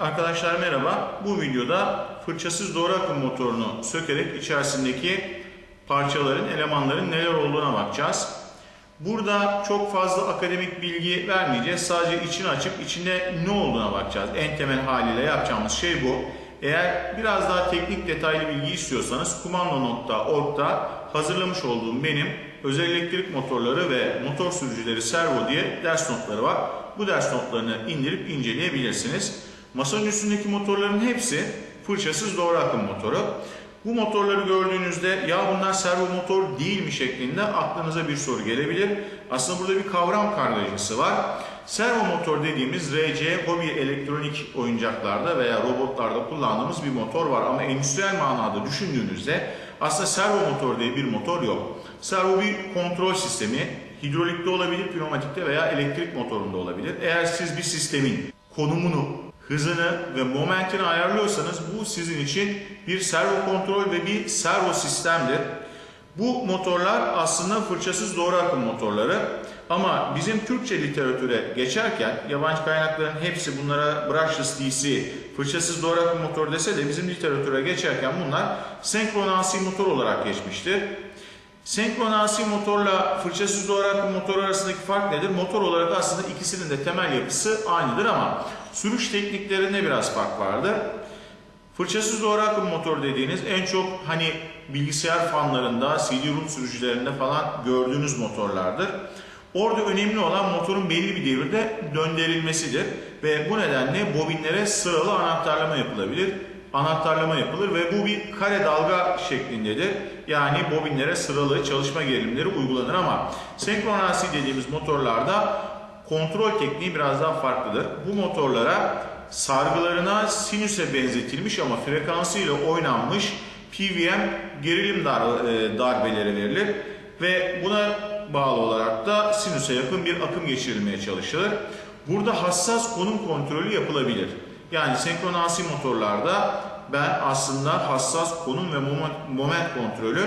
Arkadaşlar merhaba. Bu videoda fırçasız doğru akım motorunu sökerek içerisindeki parçaların, elemanların neler olduğuna bakacağız. Burada çok fazla akademik bilgi vermeyeceğiz. Sadece içini açıp içinde ne olduğuna bakacağız. En temel haliyle yapacağımız şey bu. Eğer biraz daha teknik detaylı bilgi istiyorsanız kumando.org'da hazırlamış olduğum benim özel elektrik motorları ve motor sürücüleri servo diye ders notları var. Bu ders notlarını indirip inceleyebilirsiniz. Masanın üstündeki motorların hepsi fırçasız doğru akım motoru. Bu motorları gördüğünüzde ya bunlar servo motor değil mi şeklinde aklınıza bir soru gelebilir. Aslında burada bir kavram kargaşası var. Servo motor dediğimiz RC hobi elektronik oyuncaklarda veya robotlarda kullandığımız bir motor var. Ama endüstriyel manada düşündüğünüzde aslında servo motor diye bir motor yok. Servo bir kontrol sistemi. Hidrolikte olabilir, pneumatikte veya elektrik motorunda olabilir. Eğer siz bir sistemin konumunu, hızını ve momentini ayarlıyorsanız bu sizin için bir servo kontrol ve bir servo sistemdir. Bu motorlar aslında fırçasız doğru akım motorları. Ama bizim Türkçe literatüre geçerken yabancı kaynakların hepsi bunlara brushless DC, fırçasız doğru akım motor dese de bizim literatüre geçerken bunlar senkron AC motor olarak geçmiştir. Senkron AC motorla fırçasız doğru akım motor arasındaki fark nedir? Motor olarak aslında ikisinin de temel yapısı aynıdır ama sürüş tekniklerinde biraz fark vardı. Fırçasız doğru akım motor dediğiniz en çok hani bilgisayar fanlarında, CD-ROM sürücülerinde falan gördüğünüz motorlardır. Orada önemli olan motorun belli bir devirde döndürülmesidir ve bu nedenle bobinlere sıralı anahtarlama yapılabilir. Anahtarlama yapılır ve bu bir kare dalga şeklindedir. Yani bobinlere sıralı çalışma gerilimleri uygulanır ama senkron AC dediğimiz motorlarda kontrol tekniği biraz daha farklıdır. Bu motorlara sargılarına sinüse benzetilmiş ama frekansıyla oynanmış PWM gerilim dar, e, darbeleri verilir ve buna bağlı olarak da sinüse yakın bir akım geçirilmeye çalışılır. Burada hassas konum kontrolü yapılabilir. Yani senkron AC motorlarda ben aslında hassas konum ve moment kontrolü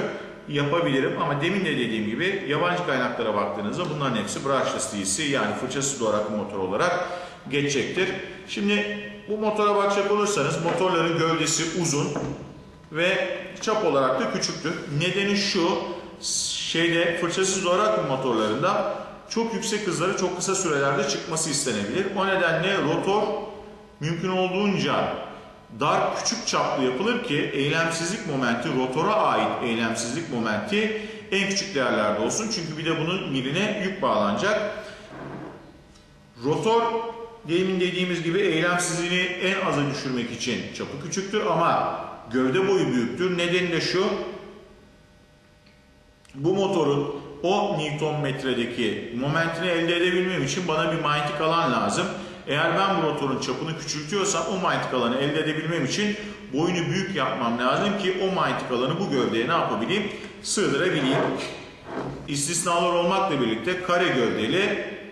yapabilirim ama demin de dediğim gibi yabancı kaynaklara baktığınızda bunların hepsi brushless DC yani fırçasız akım motor olarak geçecektir. Şimdi bu motora bakacak olursanız motorların gövdesi uzun ve çap olarak da küçüktür. Nedeni şu şeyde fırçasız akım motorlarında çok yüksek hızları çok kısa sürelerde çıkması istenebilir. O nedenle rotor mümkün olduğunca dar küçük çaplı yapılır ki eylemsizlik momenti rotora ait eylemsizlik momenti en küçük değerlerde olsun. Çünkü bir de bunun miline yük bağlanacak. Rotor demin dediğimiz gibi eylemsizliğini en aza düşürmek için çapı küçüktür ama gövde boyu büyüktür. Nedeni de şu. Bu motorun o Newton metredeki momentini elde edebilmem için bana bir manyetik alan lazım. Eğer ben bu rotorun çapını küçültüyorsam o manyetik alanı elde edebilmem için boyunu büyük yapmam lazım ki o manyetik alanı bu gövdeye ne yapabileyim? Sığdırabileyim. İstisnalar olmakla birlikte kare gövdeli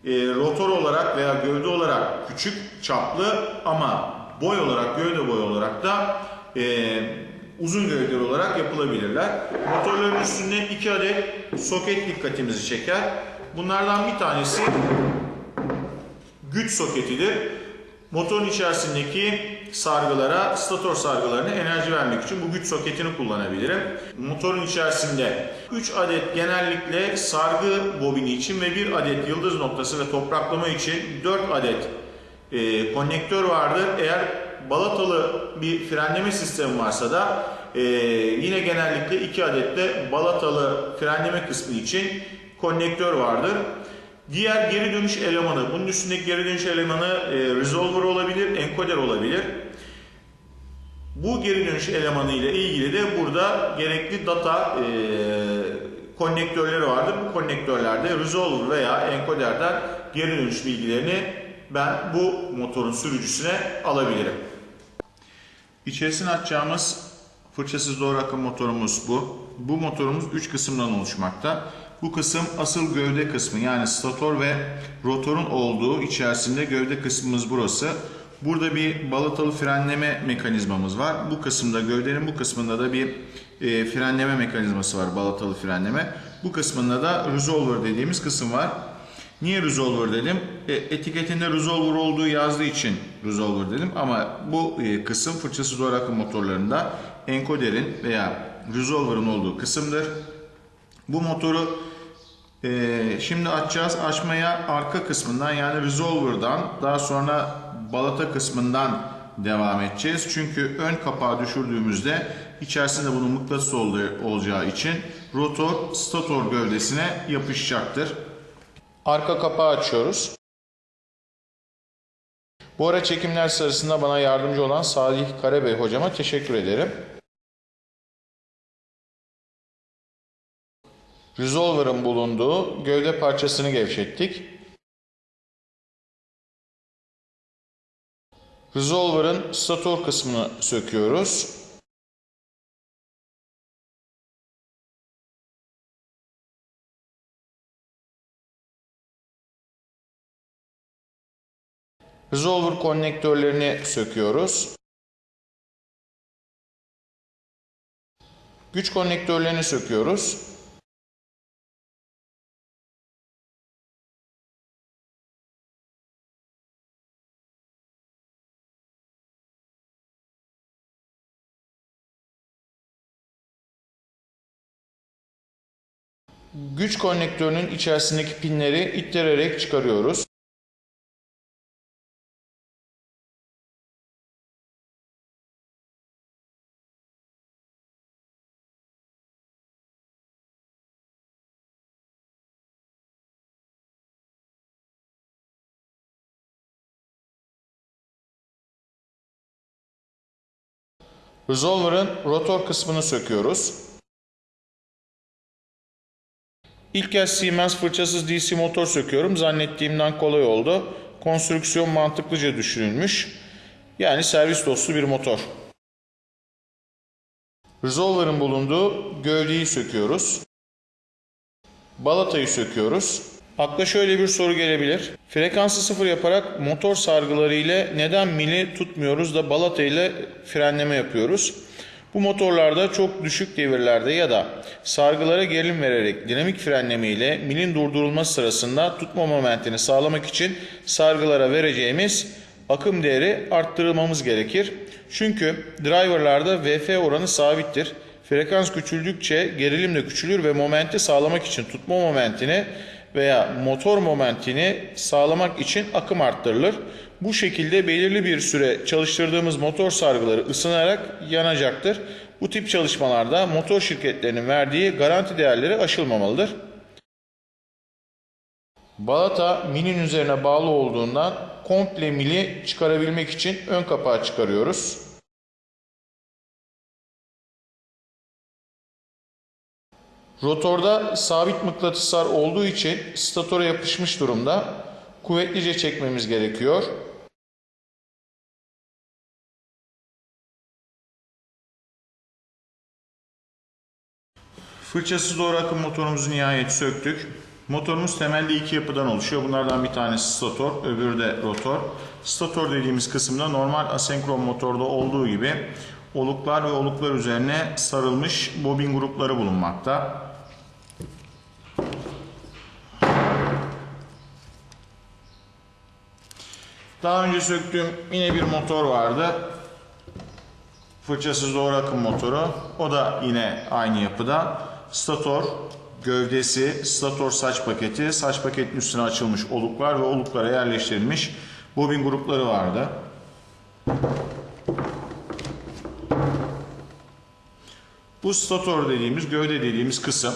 e, rotor olarak veya gövde olarak küçük çaplı ama boy olarak gövde boy olarak da e, uzun gövdeli olarak yapılabilirler. Motorların üstünde iki adet soket dikkatimizi çeker. Bunlardan bir tanesi güç soketidir. Motorun içerisindeki sargılara, stator sargılarına enerji vermek için bu güç soketini kullanabilirim. Motorun içerisinde 3 adet genellikle sargı bobini için ve 1 adet yıldız noktası ve topraklama için 4 adet e, konnektör vardır. Eğer balatalı bir frenleme sistemi varsa da e, yine genellikle 2 adet de balatalı frenleme kısmı için konnektör vardır. Diğer geri dönüş elemanı, bunun üstündeki geri dönüş elemanı e, resolver olabilir, encoder olabilir. Bu geri dönüş elemanı ile ilgili de burada gerekli data e, konnektörleri vardır. Bu konnektörlerde resolver veya encoder'den geri dönüş bilgilerini ben bu motorun sürücüsüne alabilirim. İçerisine açacağımız fırçasız doğru akım motorumuz bu. Bu motorumuz 3 kısımdan oluşmakta. Bu kısım asıl gövde kısmı yani stator ve rotorun olduğu içerisinde gövde kısmımız burası. Burada bir balatalı frenleme mekanizmamız var. Bu kısımda gövdenin bu kısmında da bir e, frenleme mekanizması var balatalı frenleme. Bu kısmında da resolver dediğimiz kısım var. Niye resolver dedim? E, etiketinde resolver olduğu yazdığı için resolver dedim ama bu e, kısım fırçası doğru akım motorlarında enkoderin veya resolver'ın olduğu kısımdır. Bu motoru e, şimdi açacağız. Açmaya arka kısmından yani resolver'dan daha sonra balata kısmından devam edeceğiz. Çünkü ön kapağı düşürdüğümüzde içerisinde bunun mıknatıs olacağı için rotor stator gövdesine yapışacaktır. Arka kapağı açıyoruz. Bu ara çekimler sırasında bana yardımcı olan Salih Karabey hocama teşekkür ederim. Resolver'ın bulunduğu gövde parçasını gevşettik. Resolver'ın stator kısmını söküyoruz. Resolver konnektörlerini söküyoruz. Güç konnektörlerini söküyoruz. Güç konnektörünün içerisindeki pinleri ittirerek çıkarıyoruz. Resolver'ın rotor kısmını söküyoruz. İlk kez Siemens fırçasız DC motor söküyorum. Zannettiğimden kolay oldu. Konstrüksiyon mantıklıca düşünülmüş. Yani servis dostu bir motor. Resolver'ın bulunduğu gövdeyi söküyoruz. Balatayı söküyoruz. Akla şöyle bir soru gelebilir. Frekansı sıfır yaparak motor sargıları ile neden mili tutmuyoruz da balata ile frenleme yapıyoruz? Bu motorlarda çok düşük devirlerde ya da sargılara gerilim vererek dinamik frenleme ile milin durdurulması sırasında tutma momentini sağlamak için sargılara vereceğimiz akım değeri arttırılmamız gerekir. Çünkü driverlarda VF oranı sabittir. Frekans küçüldükçe gerilim de küçülür ve momenti sağlamak için tutma momentini veya motor momentini sağlamak için akım arttırılır. Bu şekilde belirli bir süre çalıştırdığımız motor sargıları ısınarak yanacaktır. Bu tip çalışmalarda motor şirketlerinin verdiği garanti değerleri aşılmamalıdır. Balata milin üzerine bağlı olduğundan komple mili çıkarabilmek için ön kapağı çıkarıyoruz. Rotorda sabit mıknatıslar olduğu için statora yapışmış durumda. Kuvvetlice çekmemiz gerekiyor. Fırçasız doğru akım motorumuzu nihayet söktük. Motorumuz temelde iki yapıdan oluşuyor. Bunlardan bir tanesi stator, öbürü de rotor. Stator dediğimiz kısımda normal asenkron motorda olduğu gibi oluklar ve oluklar üzerine sarılmış bobin grupları bulunmakta. Daha önce söktüğüm yine bir motor vardı. Fırçasız doğru akım motoru. O da yine aynı yapıda. Stator gövdesi, stator saç paketi, saç paketin üstüne açılmış oluklar ve oluklara yerleştirilmiş bobin grupları vardı. Bu stator dediğimiz, gövde dediğimiz kısım.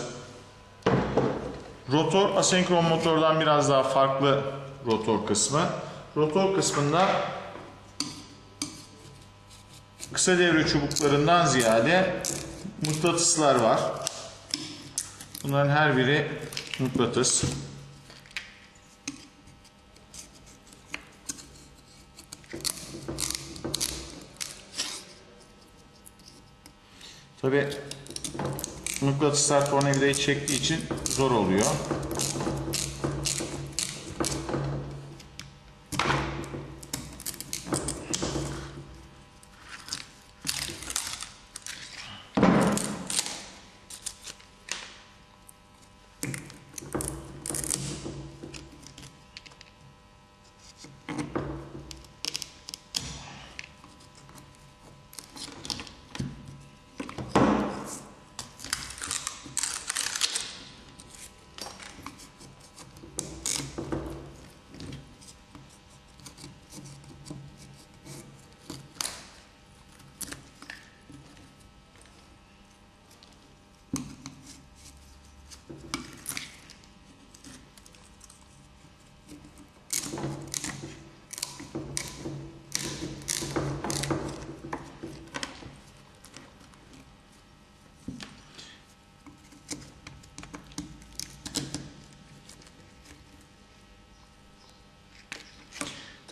Rotor asenkron motordan biraz daha farklı rotor kısmı. Rotor kısmında kısa devre çubuklarından ziyade mıknatıslar var. Bunların her biri mıknatıs. Tabi mıknatıslar tornavidayı çektiği için zor oluyor.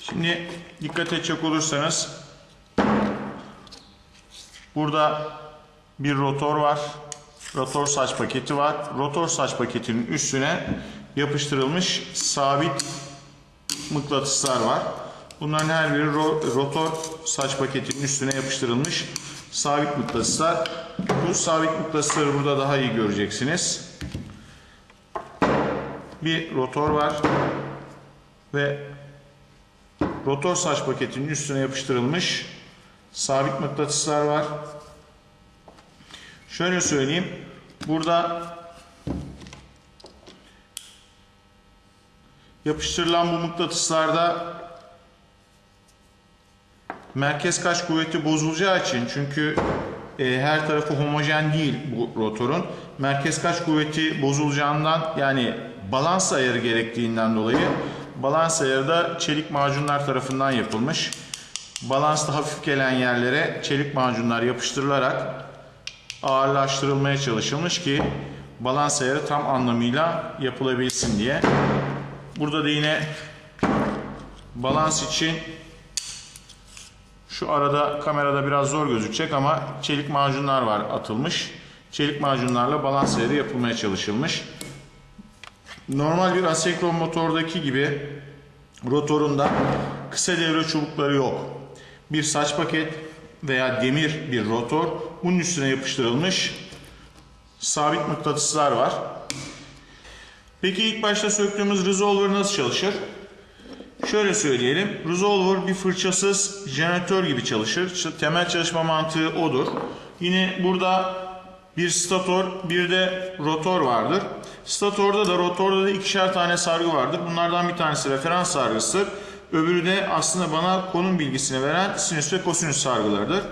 Şimdi dikkat edecek olursanız burada bir rotor var. Rotor saç paketi var. Rotor saç paketinin üstüne yapıştırılmış sabit mıknatıslar var. Bunların her biri ro- rotor saç paketinin üstüne yapıştırılmış sabit mıknatıslar. Bu sabit mıknatısları burada daha iyi göreceksiniz. Bir rotor var ve rotor saç paketinin üstüne yapıştırılmış sabit mıknatıslar var. Şöyle söyleyeyim. Burada yapıştırılan bu mıknatıslarda merkez kaç kuvveti bozulacağı için çünkü e, her tarafı homojen değil bu rotorun. Merkez kaç kuvveti bozulacağından yani balans ayarı gerektiğinden dolayı balans ayarı da çelik macunlar tarafından yapılmış. Balansta hafif gelen yerlere çelik macunlar yapıştırılarak ağırlaştırılmaya çalışılmış ki balans ayarı tam anlamıyla yapılabilsin diye. Burada da yine balans için şu arada kamerada biraz zor gözükecek ama çelik macunlar var atılmış. Çelik macunlarla balans ayarı yapılmaya çalışılmış. Normal bir asenkron motordaki gibi rotorunda kısa devre çubukları yok. Bir saç paket veya demir bir rotor bunun üstüne yapıştırılmış sabit mıknatıslar var. Peki ilk başta söktüğümüz resolver nasıl çalışır? Şöyle söyleyelim. Resolver bir fırçasız jeneratör gibi çalışır. Temel çalışma mantığı odur. Yine burada bir stator bir de rotor vardır. Statorda da rotorda da ikişer tane sargı vardır. Bunlardan bir tanesi referans sargısıdır. Öbürü de aslında bana konum bilgisini veren sinüs ve kosinüs sargılarıdır.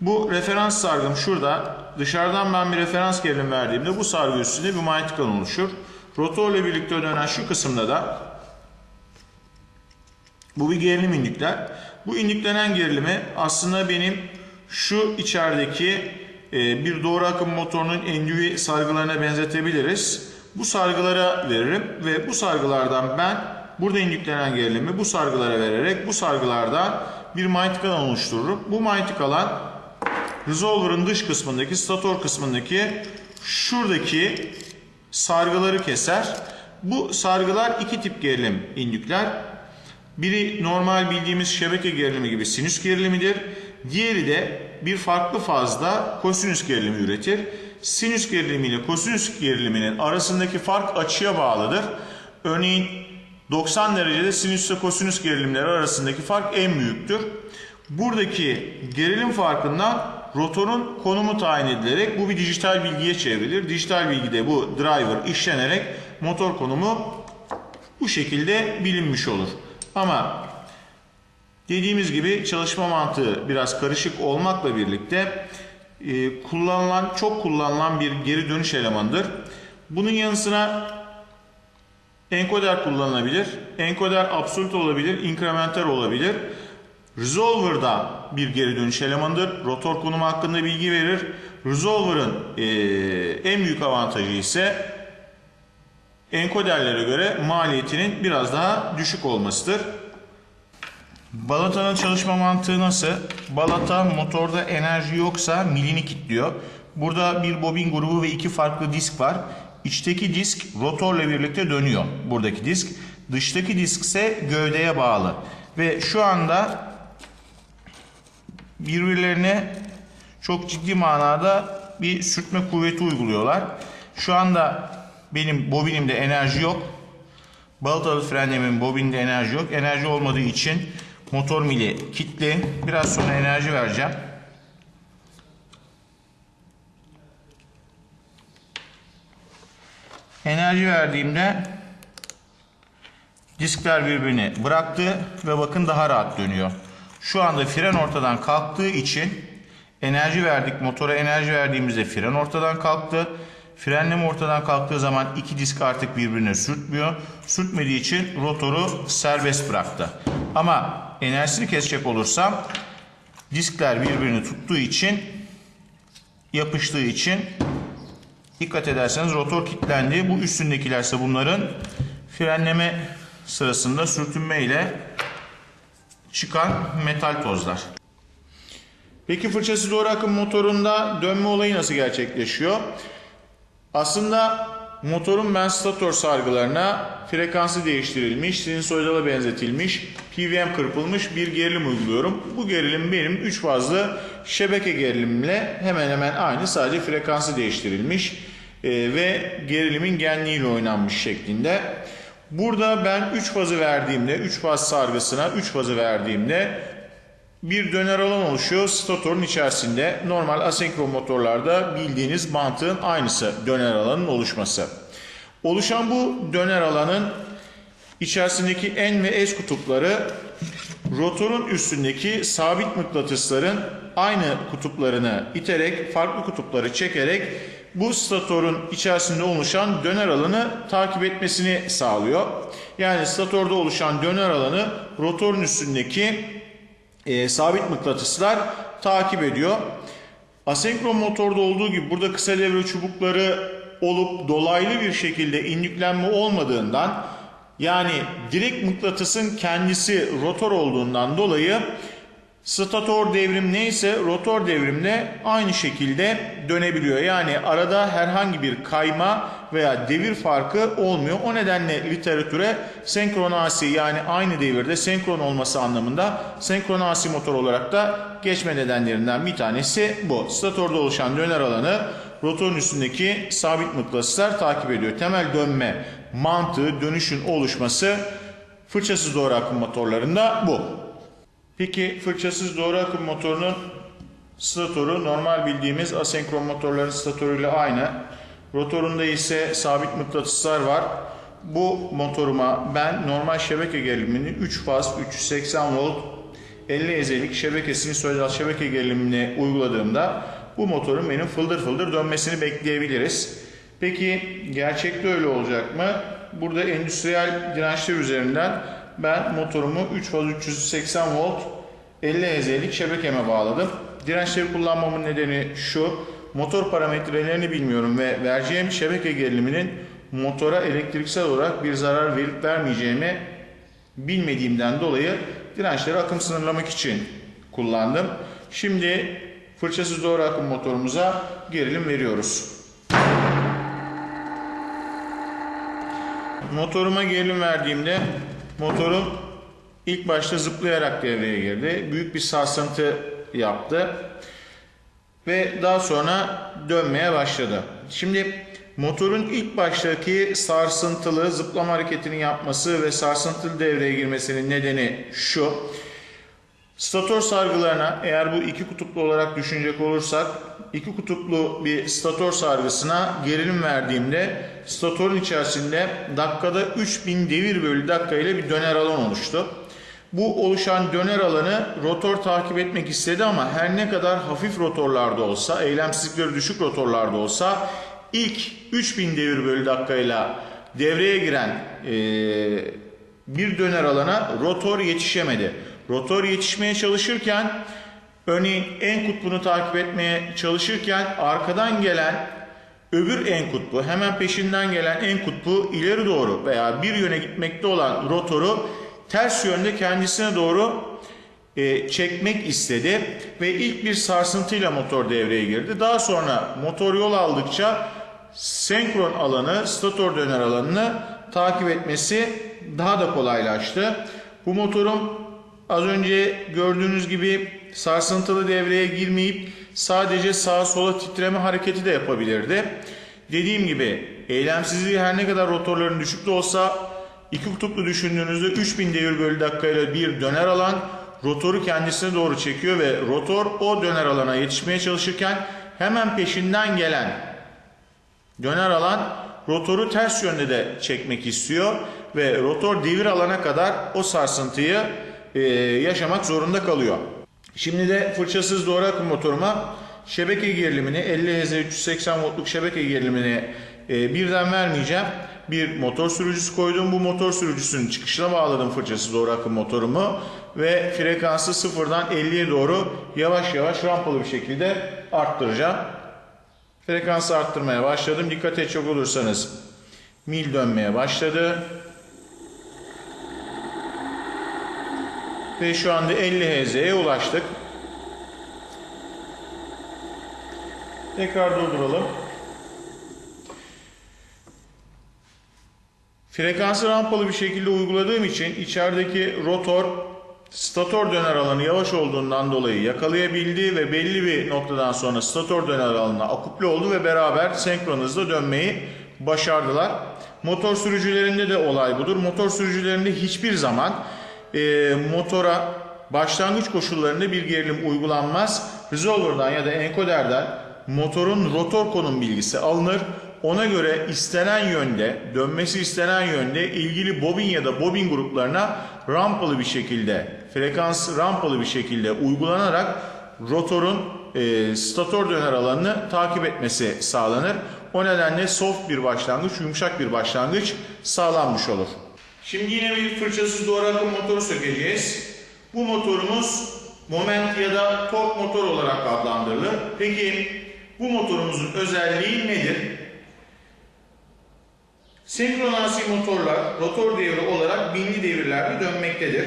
Bu referans sargım şurada. Dışarıdan ben bir referans gerilim verdiğimde bu sargı üstünde bir manyetik alan oluşur. Rotorla birlikte dönen şu kısımda da bu bir gerilim indükler. Bu indüklenen gerilimi aslında benim şu içerideki bir doğru akım motorunun endüvi sargılarına benzetebiliriz. Bu sargılara veririm ve bu sargılardan ben burada indüklenen gerilimi bu sargılara vererek bu sargılardan bir manyetik alan oluştururum. Bu manyetik alan resolver'ın dış kısmındaki, stator kısmındaki şuradaki sargıları keser. Bu sargılar iki tip gerilim indükler. Biri normal bildiğimiz şebeke gerilimi gibi sinüs gerilimidir. Diğeri de bir farklı fazda kosinüs gerilimi üretir. Sinüs gerilimi ile kosinüs geriliminin arasındaki fark açıya bağlıdır. Örneğin 90 derecede sinüs ve kosinüs gerilimleri arasındaki fark en büyüktür. Buradaki gerilim farkından rotorun konumu tayin edilerek bu bir dijital bilgiye çevrilir. Dijital bilgide bu driver işlenerek motor konumu bu şekilde bilinmiş olur. Ama dediğimiz gibi çalışma mantığı biraz karışık olmakla birlikte e, kullanılan çok kullanılan bir geri dönüş elemanıdır. Bunun yanı sıra enkoder kullanılabilir. Enkoder absolut olabilir, inkrementer olabilir. Resolver'da bir geri dönüş elemanıdır. Rotor konumu hakkında bilgi verir. Resolver'ın e, en büyük avantajı ise enkoderlere göre maliyetinin biraz daha düşük olmasıdır. Balata'nın çalışma mantığı nasıl? Balata motorda enerji yoksa milini kilitliyor. Burada bir bobin grubu ve iki farklı disk var. İçteki disk rotorla birlikte dönüyor. Buradaki disk. Dıştaki disk ise gövdeye bağlı. Ve şu anda birbirlerine çok ciddi manada bir sürtme kuvveti uyguluyorlar. Şu anda benim bobinimde enerji yok. Balatalı frenlemin bobinde enerji yok. Enerji olmadığı için motor mili kilitli. Biraz sonra enerji vereceğim. Enerji verdiğimde diskler birbirini bıraktı ve bakın daha rahat dönüyor. Şu anda fren ortadan kalktığı için enerji verdik. Motora enerji verdiğimizde fren ortadan kalktı. Frenleme ortadan kalktığı zaman iki disk artık birbirine sürtmüyor. Sürtmediği için rotoru serbest bıraktı. Ama enerjisini kesecek olursam diskler birbirini tuttuğu için yapıştığı için dikkat ederseniz rotor kilitlendi. Bu üstündekiler ise bunların frenleme sırasında sürtünme ile çıkan metal tozlar. Peki fırçası doğru akım motorunda dönme olayı nasıl gerçekleşiyor? Aslında motorun ben stator sargılarına frekansı değiştirilmiş, sinusoidala benzetilmiş, PWM kırpılmış bir gerilim uyguluyorum. Bu gerilim benim 3 fazlı şebeke gerilimle hemen hemen aynı sadece frekansı değiştirilmiş e, ve gerilimin genliğiyle oynanmış şeklinde. Burada ben 3 fazı verdiğimde, 3 faz sargısına 3 fazı verdiğimde bir döner alan oluşuyor statorun içerisinde. Normal asenkron motorlarda bildiğiniz mantığın aynısı döner alanın oluşması. Oluşan bu döner alanın içerisindeki N ve S kutupları rotorun üstündeki sabit mıknatısların aynı kutuplarını iterek, farklı kutupları çekerek bu statorun içerisinde oluşan döner alanı takip etmesini sağlıyor. Yani statorda oluşan döner alanı rotorun üstündeki e, sabit mıknatıslar takip ediyor. Asenkron motorda olduğu gibi burada kısa devre çubukları olup dolaylı bir şekilde indüklenme olmadığından yani direkt mıknatısın kendisi rotor olduğundan dolayı stator devrim neyse rotor devrimle aynı şekilde dönebiliyor. Yani arada herhangi bir kayma veya devir farkı olmuyor. O nedenle literatüre senkron asi yani aynı devirde senkron olması anlamında senkron asi motor olarak da geçme nedenlerinden bir tanesi bu. Statorda oluşan döner alanı rotorun üstündeki sabit mıknatıslar takip ediyor. Temel dönme mantığı dönüşün oluşması fırçasız doğru akım motorlarında bu. Peki fırçasız doğru akım motorunun statoru normal bildiğimiz asenkron motorların statoruyla aynı. Rotorunda ise sabit mıknatıslar var. Bu motoruma ben normal şebeke gerilimini 3 faz 380 volt 50 ezelik şebekesini sözel şebeke gerilimini uyguladığımda bu motorun benim fıldır fıldır dönmesini bekleyebiliriz. Peki gerçekte öyle olacak mı? Burada endüstriyel dirençler üzerinden ben motorumu 3 faz 380 volt 50 Hz'lik şebekeme bağladım. Dirençleri kullanmamın nedeni şu. Motor parametrelerini bilmiyorum ve vereceğim şebeke geriliminin motora elektriksel olarak bir zarar verip vermeyeceğimi bilmediğimden dolayı dirençleri akım sınırlamak için kullandım. Şimdi fırçasız doğru akım motorumuza gerilim veriyoruz. Motoruma gerilim verdiğimde motorum ilk başta zıplayarak devreye girdi. Büyük bir sarsıntı yaptı. Ve daha sonra dönmeye başladı. Şimdi motorun ilk baştaki sarsıntılı zıplama hareketini yapması ve sarsıntılı devreye girmesinin nedeni şu. Stator sargılarına eğer bu iki kutuplu olarak düşünecek olursak iki kutuplu bir stator sargısına gerilim verdiğimde statorun içerisinde dakikada 3000 devir bölü dakika ile bir döner alan oluştu. Bu oluşan döner alanı rotor takip etmek istedi ama her ne kadar hafif rotorlarda olsa, eylemsizlikleri düşük rotorlarda olsa ilk 3000 devir bölü dakikayla devreye giren e, bir döner alana rotor yetişemedi. Rotor yetişmeye çalışırken örneğin en kutbunu takip etmeye çalışırken arkadan gelen öbür en kutbu hemen peşinden gelen en kutbu ileri doğru veya bir yöne gitmekte olan rotoru ters yönde kendisine doğru e, çekmek istedi ve ilk bir sarsıntıyla motor devreye girdi. Daha sonra motor yol aldıkça senkron alanı, stator döner alanını takip etmesi daha da kolaylaştı. Bu motorun az önce gördüğünüz gibi sarsıntılı devreye girmeyip sadece sağa sola titreme hareketi de yapabilirdi. Dediğim gibi eylemsizliği her ne kadar rotorların düşük de olsa iki kutuplu düşündüğünüzde 3000 devir bölü dakikayla bir döner alan rotoru kendisine doğru çekiyor ve rotor o döner alana yetişmeye çalışırken hemen peşinden gelen döner alan rotoru ters yönde de çekmek istiyor ve rotor devir alana kadar o sarsıntıyı e, yaşamak zorunda kalıyor. Şimdi de fırçasız doğru akım motoruma şebeke gerilimini 50 Hz 380 voltluk şebeke gerilimini e, birden vermeyeceğim. Bir motor sürücüsü koydum. Bu motor sürücüsünün çıkışına bağladım fırçası doğru akım motorumu ve frekansı sıfırdan 50'ye doğru yavaş yavaş rampalı bir şekilde arttıracağım. Frekansı arttırmaya başladım. Dikkat edecek olursanız mil dönmeye başladı. Ve şu anda 50 Hz'ye ulaştık. Tekrar durduralım. Frekansı rampalı bir şekilde uyguladığım için içerideki rotor stator döner alanı yavaş olduğundan dolayı yakalayabildi ve belli bir noktadan sonra stator döner alanına akuple oldu ve beraber senkron hızla dönmeyi başardılar. Motor sürücülerinde de olay budur. Motor sürücülerinde hiçbir zaman e, motora başlangıç koşullarında bir gerilim uygulanmaz. Resolver'dan ya da encoder'den motorun rotor konum bilgisi alınır. Ona göre istenen yönde, dönmesi istenen yönde ilgili bobin ya da bobin gruplarına rampalı bir şekilde, frekans rampalı bir şekilde uygulanarak rotorun e, stator döner alanını takip etmesi sağlanır. O nedenle soft bir başlangıç, yumuşak bir başlangıç sağlanmış olur. Şimdi yine bir fırçasız doğru akım motoru sökeceğiz. Bu motorumuz moment ya da tork motor olarak adlandırılır. Peki bu motorumuzun özelliği nedir? Senkronasi motorlar rotor devri olarak binli devirlerde dönmektedir.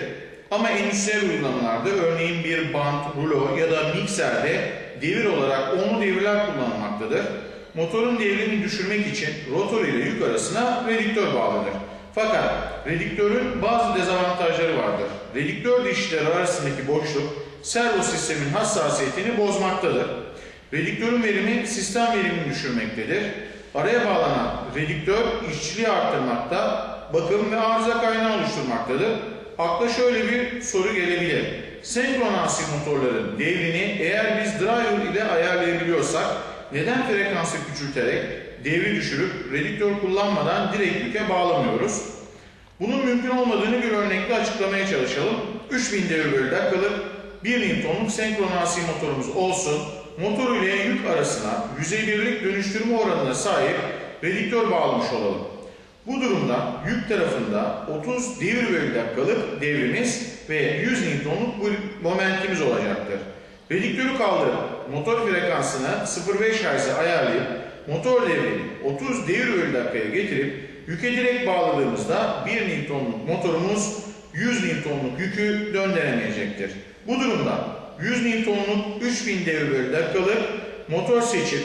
Ama endüstriyel uygulamalarda örneğin bir bant, rulo ya da mikserde devir olarak onlu devirler kullanılmaktadır. Motorun devrini düşürmek için rotor ile yük arasına redüktör bağlıdır. Fakat redüktörün bazı dezavantajları vardır. Redüktör dişleri arasındaki boşluk servo sistemin hassasiyetini bozmaktadır. Redüktörün verimi sistem verimini düşürmektedir. Araya bağlanan redüktör işçiliği arttırmakta, bakım ve arıza kaynağı oluşturmaktadır. Akla şöyle bir soru gelebilir. Senkronansi motorların devrini eğer biz driver ile ayarlayabiliyorsak neden frekansı küçülterek devri düşürüp redüktör kullanmadan direkt yüke bağlamıyoruz? Bunun mümkün olmadığını bir örnekle açıklamaya çalışalım. 3000 devir bölü dakikalık 1 Newton'luk senkronansi motorumuz olsun. Motor ile yük arasına yüzey birlik dönüştürme oranına sahip redüktör bağlamış olalım. Bu durumda yük tarafında 30 devir bölü dakikalık devrimiz ve 100 Newton'luk momentimiz olacaktır. Redüktörü kaldırıp motor frekansını 0.5 Hz'e ayarlayıp motor devrini 30 devir bölü dakikaya getirip yüke direkt bağladığımızda 1 Newton'luk motorumuz 100 Newton'luk yükü döndüremeyecektir. Bu durumda 100 Newton'luk 3000 devir bölü dakikalık motor seçip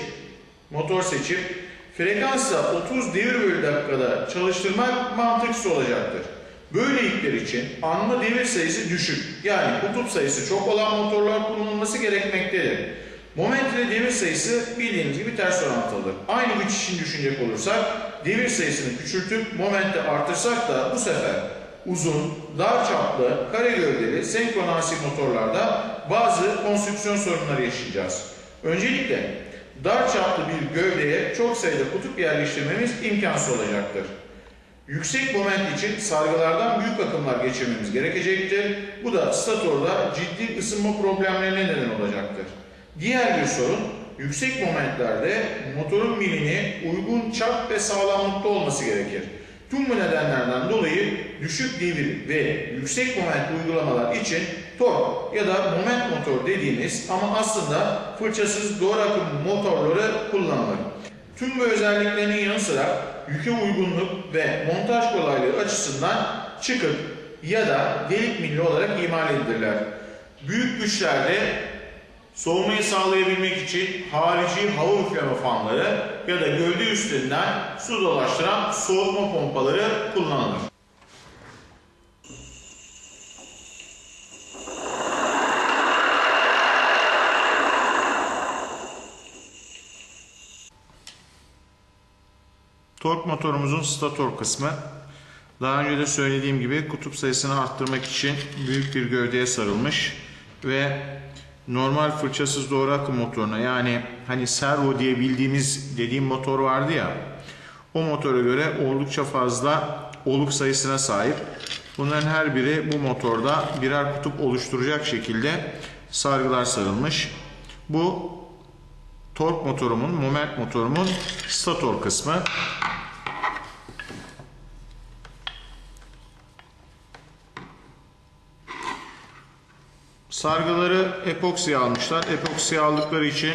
motor seçip frekansla 30 devir bölü dakikada çalıştırmak mantıksız olacaktır. Böyle yükler için anma devir sayısı düşük yani kutup sayısı çok olan motorlar kullanılması gerekmektedir. Moment ile devir sayısı bildiğiniz gibi ters orantılıdır. Aynı güç için düşünecek olursak devir sayısını küçültüp momenti artırsak da bu sefer uzun, dar çaplı, kare gövdeli senkronansi motorlarda bazı konstrüksiyon sorunları yaşayacağız. Öncelikle dar çaplı bir gövdeye çok sayıda kutup yerleştirmemiz imkansız olacaktır. Yüksek moment için sargılardan büyük akımlar geçirmemiz gerekecektir. Bu da statorda ciddi ısınma problemlerine neden olacaktır. Diğer bir sorun, yüksek momentlerde motorun milini uygun çap ve sağlamlıkta olması gerekir. Tüm bu nedenlerden dolayı düşük devir ve yüksek moment uygulamalar için tork ya da moment motor dediğimiz ama aslında fırçasız doğru akım motorları kullanılır. Tüm bu özelliklerinin yanı sıra yüke uygunluk ve montaj kolaylığı açısından çıkık ya da delik milli olarak imal edilirler. Büyük güçlerde soğumayı sağlayabilmek için harici hava üfleme fanları ya da gövde üstlerinden su dolaştıran soğutma pompaları kullanılır. Tork motorumuzun stator kısmı. Daha önce de söylediğim gibi kutup sayısını arttırmak için büyük bir gövdeye sarılmış ve normal fırçasız doğru akım motoruna yani hani servo diye bildiğimiz dediğim motor vardı ya o motora göre oldukça fazla oluk sayısına sahip. Bunların her biri bu motorda birer kutup oluşturacak şekilde sargılar sarılmış. Bu tork motorumun, moment motorumun stator kısmı. Sargıları epoksi almışlar. Epoksi aldıkları için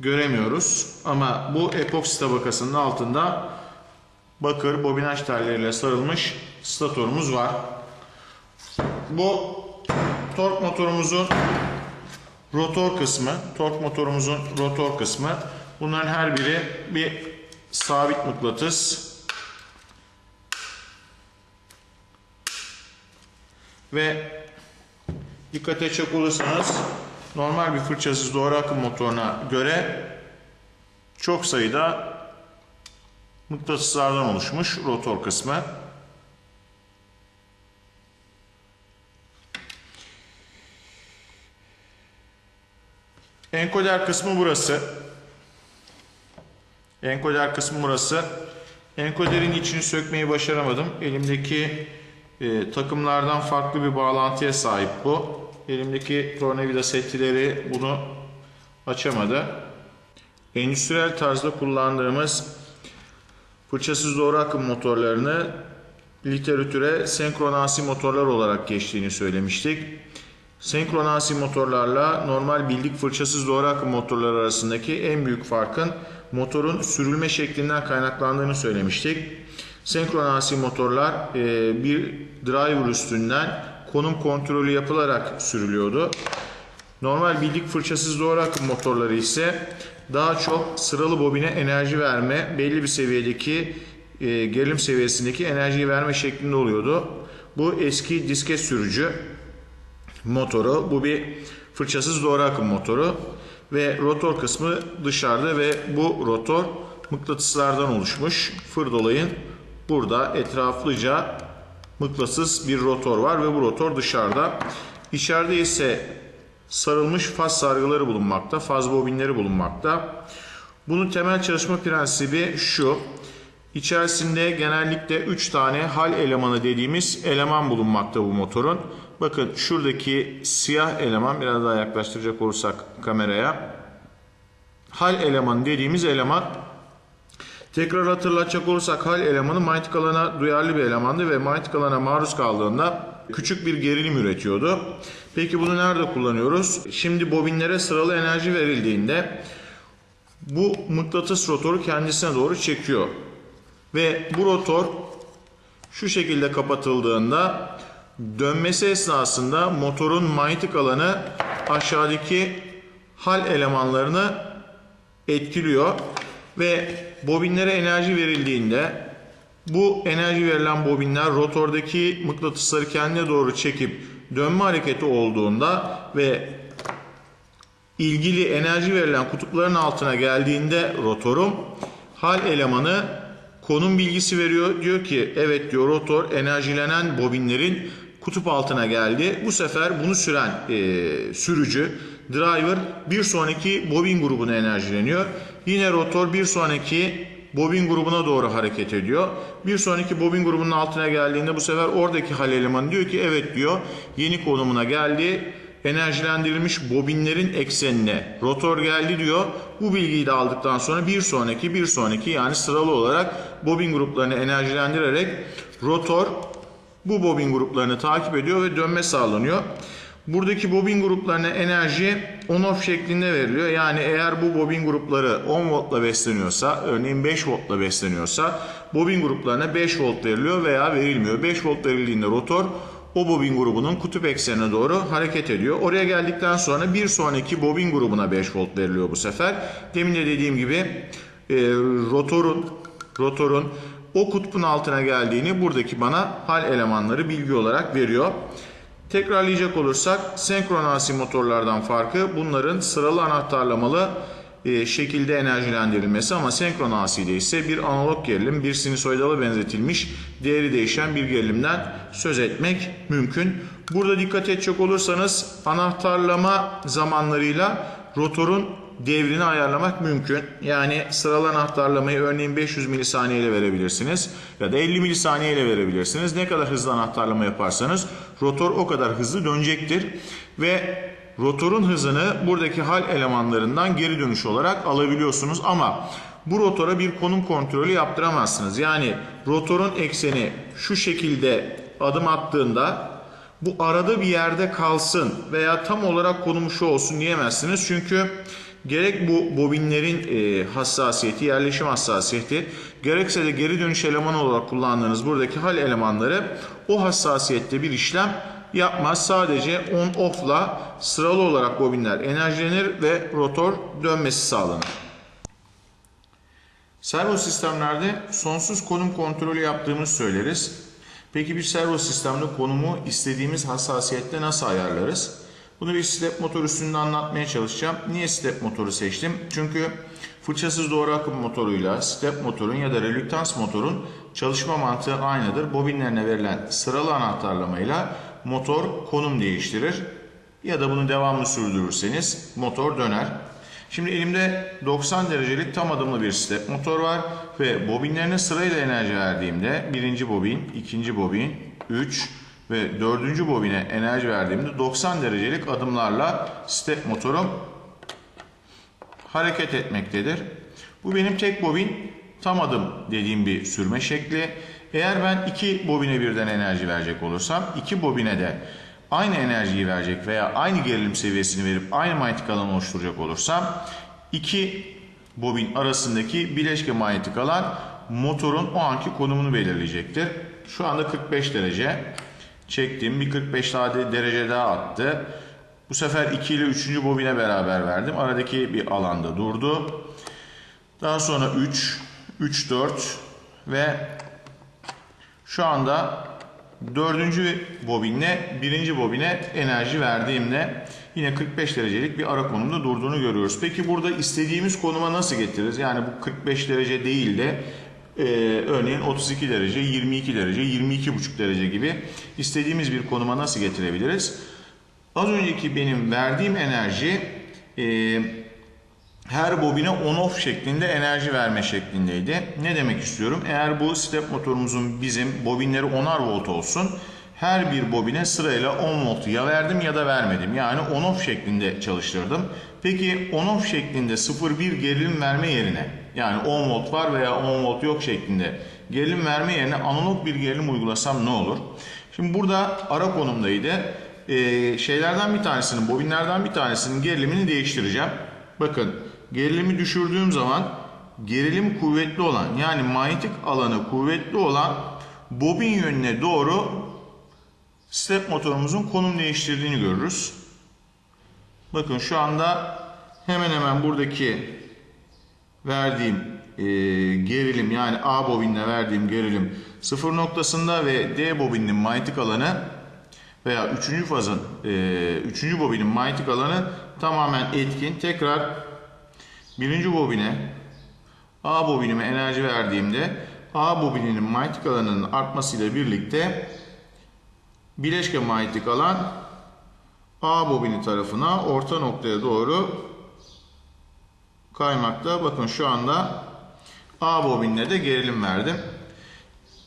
göremiyoruz. Ama bu epoksi tabakasının altında bakır bobinaj telleriyle sarılmış statorumuz var. Bu tork motorumuzun rotor kısmı, tork motorumuzun rotor kısmı. Bunların her biri bir sabit mıknatıs. Ve dikkat edecek olursanız normal bir fırçasız doğru akım motoruna göre çok sayıda mıknatıslardan oluşmuş rotor kısmı. Enkoder kısmı burası. Enkoder kısmı burası. Enkoderin içini sökmeyi başaramadım. Elimdeki e, takımlardan farklı bir bağlantıya sahip bu. Elimdeki tornavida setleri bunu açamadı. Endüstriyel tarzda kullandığımız fırçasız doğru akım motorlarını literatüre senkronasi motorlar olarak geçtiğini söylemiştik. Senkronasi motorlarla normal bildik fırçasız doğru akım motorlar arasındaki en büyük farkın motorun sürülme şeklinden kaynaklandığını söylemiştik. Senkronasi motorlar e, bir driver üstünden konum kontrolü yapılarak sürülüyordu. Normal bildik fırçasız doğru akım motorları ise daha çok sıralı bobine enerji verme, belli bir seviyedeki e, gerilim seviyesindeki enerjiyi verme şeklinde oluyordu. Bu eski disket sürücü motoru. Bu bir fırçasız doğru akım motoru ve rotor kısmı dışarıda ve bu rotor mıknatıslardan oluşmuş. Fır dolayın burada etraflıca mıknatıs bir rotor var ve bu rotor dışarıda. İçeride ise sarılmış faz sargıları bulunmakta, faz bobinleri bulunmakta. Bunun temel çalışma prensibi şu. İçerisinde genellikle 3 tane hal elemanı dediğimiz eleman bulunmakta bu motorun. Bakın şuradaki siyah eleman biraz daha yaklaştıracak olursak kameraya. Hal elemanı dediğimiz eleman tekrar hatırlatacak olursak hal elemanı manyetik alana duyarlı bir elemandı ve manyetik alana maruz kaldığında küçük bir gerilim üretiyordu. Peki bunu nerede kullanıyoruz? Şimdi bobinlere sıralı enerji verildiğinde bu mıknatıs rotoru kendisine doğru çekiyor. Ve bu rotor şu şekilde kapatıldığında dönmesi esnasında motorun manyetik alanı aşağıdaki hal elemanlarını etkiliyor ve bobinlere enerji verildiğinde bu enerji verilen bobinler rotordaki mıknatısları kendine doğru çekip dönme hareketi olduğunda ve ilgili enerji verilen kutupların altına geldiğinde rotorum hal elemanı konum bilgisi veriyor. Diyor ki evet diyor rotor enerjilenen bobinlerin kutup altına geldi. Bu sefer bunu süren e, sürücü, driver bir sonraki bobin grubuna enerjileniyor. Yine rotor bir sonraki bobin grubuna doğru hareket ediyor. Bir sonraki bobin grubunun altına geldiğinde bu sefer oradaki hal elemanı diyor ki evet diyor yeni konumuna geldi. Enerjilendirilmiş bobinlerin eksenine rotor geldi diyor. Bu bilgiyi de aldıktan sonra bir sonraki bir sonraki yani sıralı olarak bobin gruplarını enerjilendirerek rotor bu bobin gruplarını takip ediyor ve dönme sağlanıyor. Buradaki bobin gruplarına enerji on-off şeklinde veriliyor. Yani eğer bu bobin grupları 10 voltla besleniyorsa, örneğin 5 voltla besleniyorsa bobin gruplarına 5 volt veriliyor veya verilmiyor. 5 volt verildiğinde rotor o bobin grubunun kutup eksenine doğru hareket ediyor. Oraya geldikten sonra bir sonraki bobin grubuna 5 volt veriliyor bu sefer. Demin de dediğim gibi e, rotorun rotorun o kutbun altına geldiğini buradaki bana hal elemanları bilgi olarak veriyor. Tekrarlayacak olursak senkronasi motorlardan farkı bunların sıralı anahtarlamalı e, şekilde enerjilendirilmesi ama senkronaside ise bir analog gerilim, bir sinusoidala benzetilmiş değeri değişen bir gerilimden söz etmek mümkün. Burada dikkat edecek olursanız anahtarlama zamanlarıyla rotorun devrini ayarlamak mümkün. Yani sıralı anahtarlamayı örneğin 500 milisaniye ile verebilirsiniz ya da 50 milisaniye ile verebilirsiniz. Ne kadar hızlı anahtarlama yaparsanız rotor o kadar hızlı dönecektir ve rotorun hızını buradaki hal elemanlarından geri dönüş olarak alabiliyorsunuz ama bu rotora bir konum kontrolü yaptıramazsınız. Yani rotorun ekseni şu şekilde adım attığında bu arada bir yerde kalsın veya tam olarak konumu şu olsun diyemezsiniz. Çünkü gerek bu bobinlerin e, hassasiyeti, yerleşim hassasiyeti, gerekse de geri dönüş elemanı olarak kullandığınız buradaki hal elemanları o hassasiyette bir işlem yapmaz. Sadece on-off'la sıralı olarak bobinler enerjilenir ve rotor dönmesi sağlanır. Servo sistemlerde sonsuz konum kontrolü yaptığımız söyleriz. Peki bir servo sistemde konumu istediğimiz hassasiyette nasıl ayarlarız? Bunu bir step motor üstünde anlatmaya çalışacağım. Niye step motoru seçtim? Çünkü fırçasız doğru akım motoruyla step motorun ya da relüktans motorun çalışma mantığı aynıdır. Bobinlerine verilen sıralı anahtarlamayla motor konum değiştirir. Ya da bunu devamlı sürdürürseniz motor döner. Şimdi elimde 90 derecelik tam adımlı bir step motor var ve bobinlerine sırayla enerji verdiğimde birinci bobin, ikinci bobin, 3 ve dördüncü bobine enerji verdiğimde 90 derecelik adımlarla step motorum hareket etmektedir. Bu benim tek bobin tam adım dediğim bir sürme şekli. Eğer ben iki bobine birden enerji verecek olursam iki bobine de aynı enerjiyi verecek veya aynı gerilim seviyesini verip aynı manyetik alan oluşturacak olursam iki bobin arasındaki bileşke manyetik alan motorun o anki konumunu belirleyecektir. Şu anda 45 derece çektim. Bir 45 daha derece daha attı. Bu sefer 2 ile 3. bobine beraber verdim. Aradaki bir alanda durdu. Daha sonra 3, 3, 4 ve şu anda dördüncü bobinle birinci bobine enerji verdiğimde yine 45 derecelik bir ara konumda durduğunu görüyoruz. Peki burada istediğimiz konuma nasıl getiririz? Yani bu 45 derece değil de e, örneğin 32 derece, 22 derece, 22,5 derece gibi istediğimiz bir konuma nasıl getirebiliriz? Az önceki benim verdiğim enerji e, her bobine on-off şeklinde enerji verme şeklindeydi. Ne demek istiyorum? Eğer bu step motorumuzun bizim bobinleri 10'ar volt olsun. Her bir bobine sırayla 10 volt ya verdim ya da vermedim. Yani on-off şeklinde çalıştırdım. Peki on-off şeklinde 0-1 gerilim verme yerine yani 10 volt var veya 10 volt yok şeklinde gerilim verme yerine analog bir gerilim uygulasam ne olur? Şimdi burada ara konumdaydı. Ee, şeylerden bir tanesinin, bobinlerden bir tanesinin gerilimini değiştireceğim. Bakın gerilimi düşürdüğüm zaman gerilim kuvvetli olan yani manyetik alanı kuvvetli olan bobin yönüne doğru step motorumuzun konum değiştirdiğini görürüz. Bakın şu anda hemen hemen buradaki verdiğim e, gerilim yani A bobinle verdiğim gerilim sıfır noktasında ve D bobinin manyetik alanı veya üçüncü fazın e, üçüncü bobinin manyetik alanı tamamen etkin. Tekrar birinci bobine A bobinime enerji verdiğimde A bobininin manyetik alanının artmasıyla birlikte bileşke manyetik alan A bobini tarafına orta noktaya doğru kaymakta. Bakın şu anda A bobinle de gerilim verdim.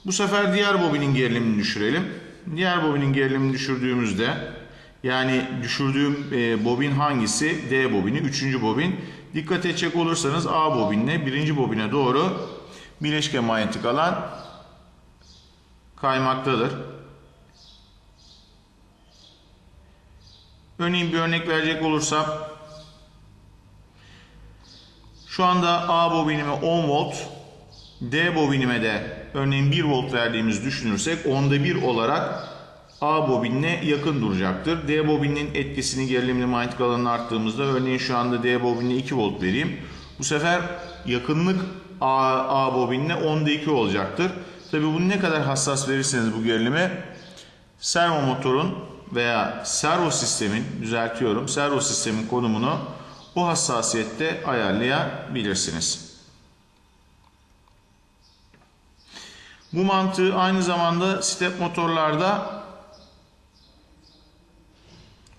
Bu sefer diğer bobinin gerilimini düşürelim. Diğer bobinin gerilimini düşürdüğümüzde yani düşürdüğüm e, bobin hangisi? D bobini. Üçüncü bobin. Dikkat edecek olursanız A bobinle birinci bobine doğru bileşke manyetik alan kaymaktadır. Örneğin bir örnek verecek olursam şu anda A bobinime 10 volt, D bobinime de örneğin 1 volt verdiğimizi düşünürsek onda 1 olarak A bobinine yakın duracaktır. D bobinin etkisini gerilimli manyetik alanını arttığımızda örneğin şu anda D bobinine 2 volt vereyim. Bu sefer yakınlık A, A bobinine onda 2 olacaktır. Tabi bunu ne kadar hassas verirseniz bu gerilimi servo motorun veya servo sistemin düzeltiyorum servo sistemin konumunu bu hassasiyette ayarlayabilirsiniz. Bu mantığı aynı zamanda step motorlarda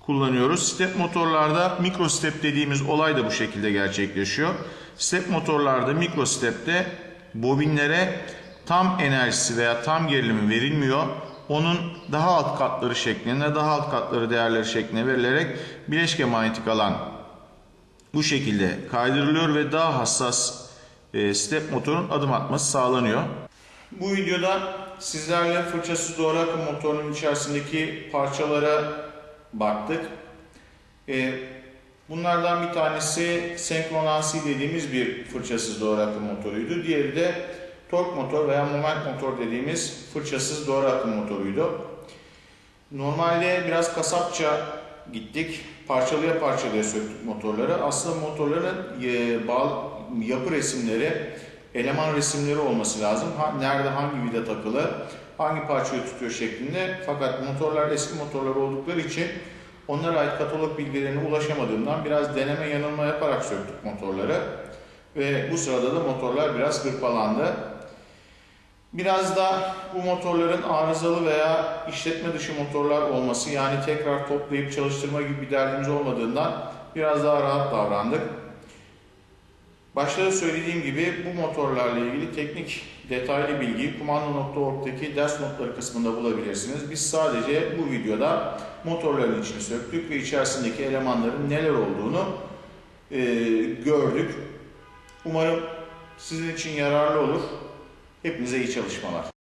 kullanıyoruz. Step motorlarda mikro step dediğimiz olay da bu şekilde gerçekleşiyor. Step motorlarda mikro stepte bobinlere tam enerjisi veya tam gerilimi verilmiyor. Onun daha alt katları şeklinde, daha alt katları değerleri şeklinde verilerek bileşke manyetik alan bu şekilde kaydırılıyor ve daha hassas e, step motorun adım atması sağlanıyor. Bu videoda sizlerle fırçasız doğru akım motorunun içerisindeki parçalara baktık. E, bunlardan bir tanesi senkronansi dediğimiz bir fırçasız doğru akım motoruydu. Diğeri de tork motor veya moment motor dediğimiz fırçasız doğru akım motoruydu. Normalde biraz kasapça gittik. Parçalıya parçalıya söktük motorları. Aslında motorların e, yapı resimleri, eleman resimleri olması lazım. Nerede hangi vida takılı, hangi parçayı tutuyor şeklinde. Fakat motorlar eski motorlar oldukları için onlara ait katalog bilgilerine ulaşamadığımdan biraz deneme yanılma yaparak söktük motorları. Ve bu sırada da motorlar biraz hırpalandı. Biraz da bu motorların arızalı veya işletme dışı motorlar olması yani tekrar toplayıp çalıştırma gibi bir derdimiz olmadığından biraz daha rahat davrandık. Başta da söylediğim gibi bu motorlarla ilgili teknik detaylı bilgiyi kumando.org'daki ders notları kısmında bulabilirsiniz. Biz sadece bu videoda motorların içini söktük ve içerisindeki elemanların neler olduğunu e, gördük. Umarım sizin için yararlı olur. Hepinize iyi çalışmalar.